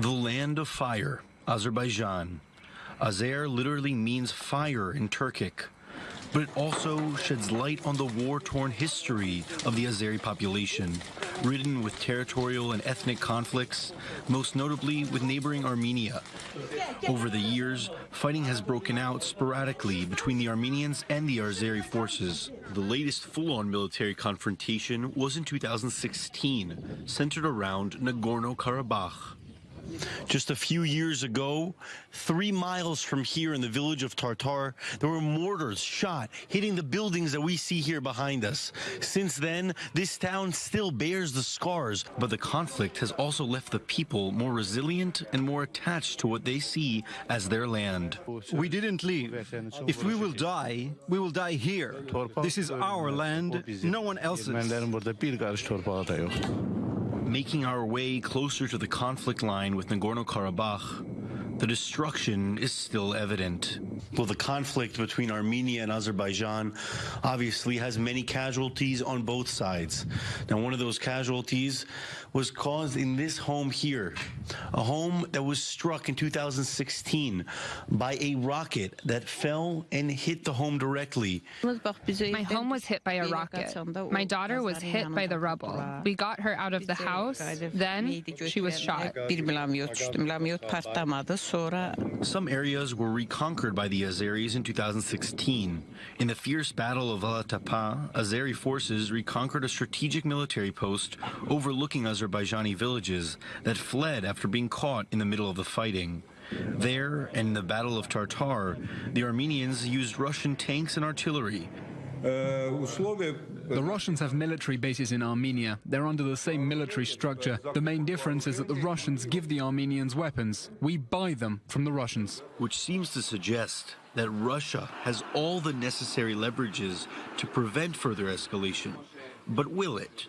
The land of fire, Azerbaijan. Azer literally means fire in Turkic, but it also sheds light on the war-torn history of the Azeri population, ridden with territorial and ethnic conflicts, most notably with neighboring Armenia. Over the years, fighting has broken out sporadically between the Armenians and the Azeri forces. The latest full-on military confrontation was in 2016, centered around Nagorno-Karabakh. Just a few years ago, three miles from here in the village of Tartar, there were mortars shot, hitting the buildings that we see here behind us. Since then, this town still bears the scars, but the conflict has also left the people more resilient and more attached to what they see as their land. We didn't leave. If we will die, we will die here. This is our land, no one else's. Making our way closer to the conflict line with Nagorno-Karabakh, the destruction is still evident. Well, the conflict between Armenia and Azerbaijan obviously has many casualties on both sides. Now, one of those casualties was caused in this home here, a home that was struck in 2016 by a rocket that fell and hit the home directly. My home was hit by a rocket. My daughter was hit by the rubble. We got her out of the house. Then she was shot. Some areas were reconquered by the Azeris in 2016. In the fierce Battle of Alatapa, Azeri forces reconquered a strategic military post overlooking Azerbaijani villages that fled after being caught in the middle of the fighting. There, and in the Battle of Tartar, the Armenians used Russian tanks and artillery. Uh, the Russians have military bases in Armenia. They're under the same military structure. The main difference is that the Russians give the Armenians weapons. We buy them from the Russians. Which seems to suggest that Russia has all the necessary leverages to prevent further escalation. But will it?